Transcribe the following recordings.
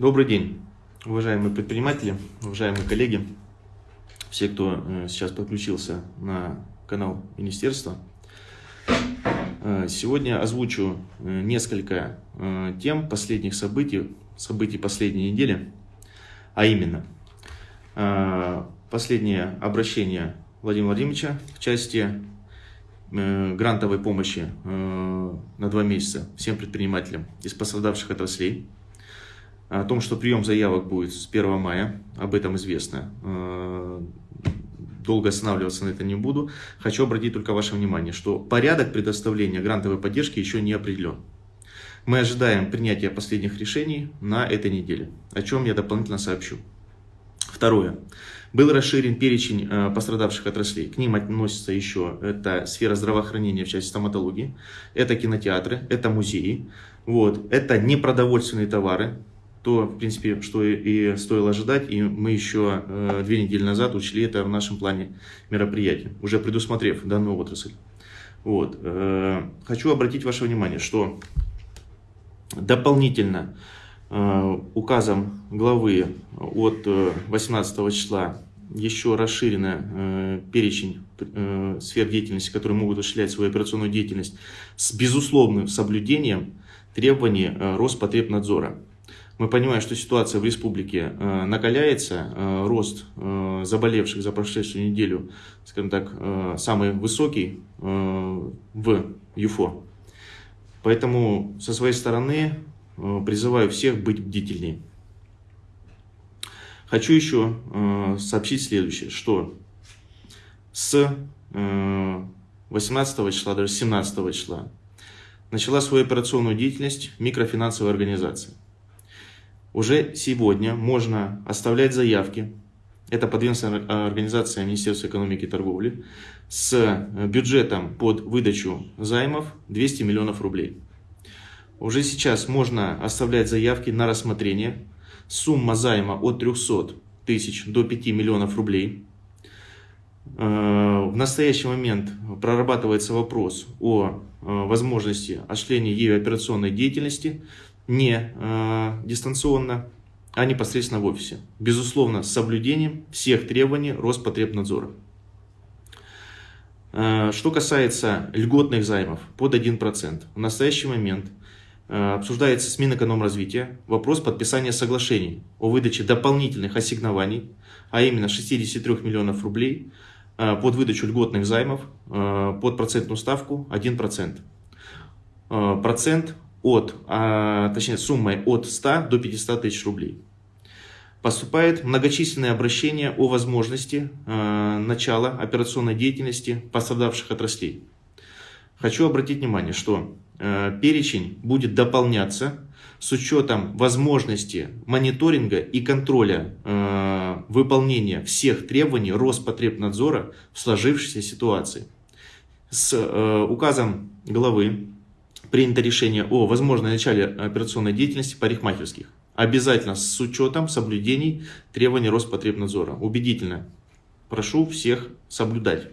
Добрый день, уважаемые предприниматели, уважаемые коллеги, все, кто э, сейчас подключился на канал Министерства. Э, сегодня озвучу э, несколько тем последних событий, событий последней недели, а именно последнее обращение Владимира Владимировича в части грантовой помощи на два месяца всем предпринимателям из пострадавших отраслей – о том, что прием заявок будет с 1 мая, об этом известно. Э, долго останавливаться на это не буду. Хочу обратить только ваше внимание, что порядок предоставления грантовой поддержки еще не определен. Мы ожидаем принятия последних решений на этой неделе, о чем я дополнительно сообщу. Второе. Был расширен перечень э, пострадавших отраслей. К ним относится еще это сфера здравоохранения в части стоматологии, это кинотеатры, это музеи, вот, это непродовольственные товары, то, в принципе, что и стоило ожидать, и мы еще э, две недели назад учли это в нашем плане мероприятия, уже предусмотрев данную отрасль. Вот. Э, хочу обратить ваше внимание, что дополнительно э, указом главы от 18 числа еще расширен перечень сфер деятельности, которые могут осуществлять свою операционную деятельность с безусловным соблюдением требований Роспотребнадзора. Мы понимаем, что ситуация в республике э, накаляется, э, рост э, заболевших за прошедшую неделю, скажем так, самый высокий в ЮФО. Поэтому со своей стороны призываю всех быть бдительнее. Хочу еще сообщить следующее, что с 18 числа, даже 17 числа начала свою операционную деятельность микрофинансовая организация. Уже сегодня можно оставлять заявки, это подведомственная организация Министерства экономики и торговли, с бюджетом под выдачу займов 200 миллионов рублей. Уже сейчас можно оставлять заявки на рассмотрение. Сумма займа от 300 тысяч до 5 миллионов рублей. Э, в настоящий момент прорабатывается вопрос о э, возможности осуществления ею операционной деятельности не э, дистанционно, а непосредственно в офисе. Безусловно, с соблюдением всех требований Роспотребнадзора. Э, что касается льготных займов под 1%, в настоящий момент э, обсуждается с Минэкономразвития вопрос подписания соглашений о выдаче дополнительных ассигнований, а именно 63 миллионов рублей э, под выдачу льготных займов э, под процентную ставку 1%. Э, процент от, а, точнее суммой от 100 до 500 тысяч рублей. Поступает многочисленные обращения о возможности э, начала операционной деятельности пострадавших отраслей. Хочу обратить внимание, что э, перечень будет дополняться с учетом возможности мониторинга и контроля э, выполнения всех требований Роспотребнадзора в сложившейся ситуации. С э, указом главы принято решение о возможной начале операционной деятельности парикмахерских. Обязательно с учетом соблюдений требований Роспотребнадзора. Убедительно. Прошу всех соблюдать.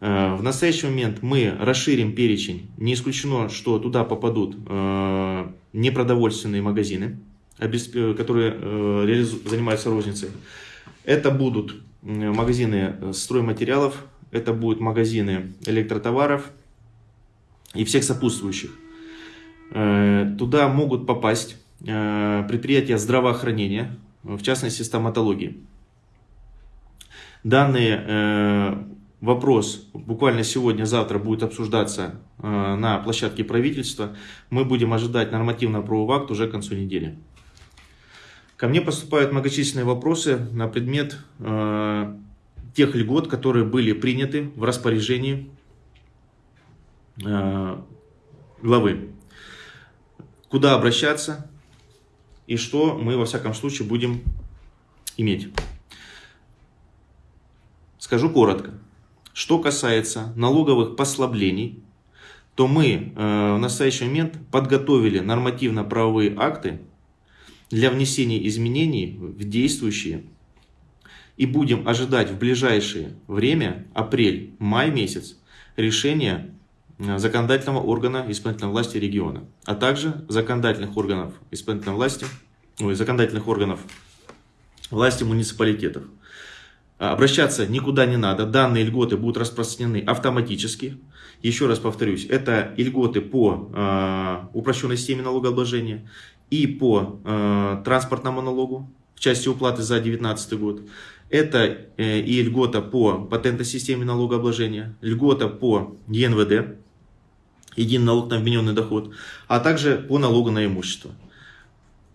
Э, в настоящий момент мы расширим перечень. Не исключено, что туда попадут э, непродовольственные магазины, которые э, занимаются розницей. Это будут магазины стройматериалов, это будут магазины электротоваров, и всех сопутствующих. Э, туда могут попасть э, предприятия здравоохранения, в частности стоматологии. Данный э, вопрос буквально сегодня-завтра будет обсуждаться на площадке правительства. Мы будем ожидать нормативно-правового акта уже к концу недели. Ко мне поступают многочисленные вопросы на предмет тех льгот, которые были приняты в распоряжении Э, главы. Куда обращаться и что мы во всяком случае будем иметь. Скажу коротко. Что касается налоговых послаблений, то мы э, в настоящий момент подготовили нормативно-правовые акты для внесения изменений в действующие и будем ожидать в ближайшее время, апрель-май месяц, решения Э, законодательного органа исполнительной власти региона, а также законодательных органов исполнительной власти ой, законодательных органов власти муниципалитетов. Обращаться никуда не надо, данные льготы будут распространены автоматически. Еще раз повторюсь, это льготы по э, упрощенной системе налогообложения и по э, транспортному налогу в части уплаты за 2019 год. Это э, и льгота по патентной системе налогообложения, льгота по ЕНВД, единый налог на вмененный доход, а также по налогу на имущество.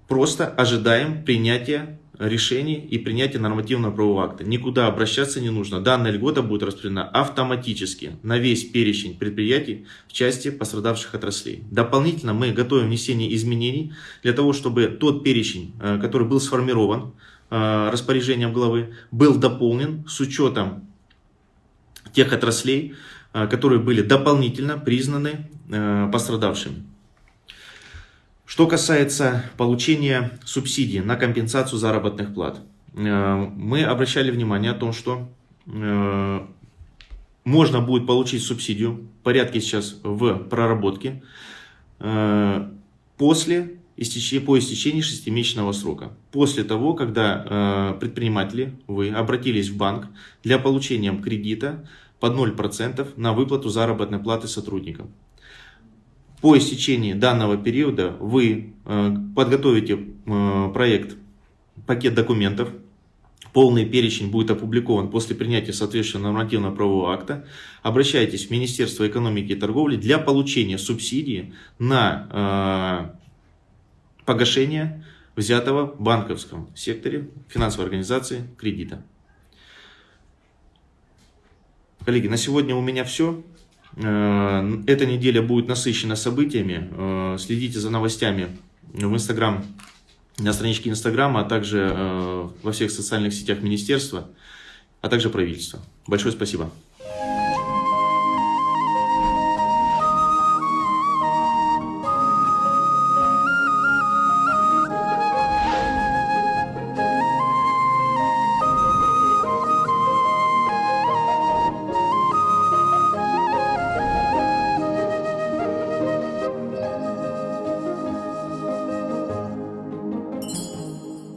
Просто ожидаем принятия решений и принятия нормативного правового акта. Никуда обращаться не нужно. Данная льгота будет распределена автоматически на весь перечень предприятий в части пострадавших отраслей. Дополнительно мы готовим внесение изменений для того, чтобы тот перечень, э, который был сформирован э, распоряжением главы, был дополнен с учетом тех отраслей, э, которые были дополнительно признаны пострадавшими. Что касается получения субсидий на компенсацию заработных плат, э, мы обращали внимание о том, что э, можно будет получить субсидию, порядке сейчас в проработке, э, после по истечении шестимесячного срока. После того, когда предприниматели, вы обратились в банк для получения кредита под 0% на выплату заработной платы сотрудникам. По истечении данного периода вы э, подготовите э, проект, пакет документов, полный перечень будет опубликован после принятия соответствующего нормативного правового акта. Обращайтесь в Министерство экономики и торговли для получения субсидии на э, погашение взятого в банковском секторе финансовой организации кредита. Коллеги, на сегодня у меня все. Э, эта неделя будет насыщена событиями. Э, следите за новостями в Инстаграм, на страничке Инстаграма, а также э, во всех социальных сетях Министерства, а также правительства. Большое спасибо.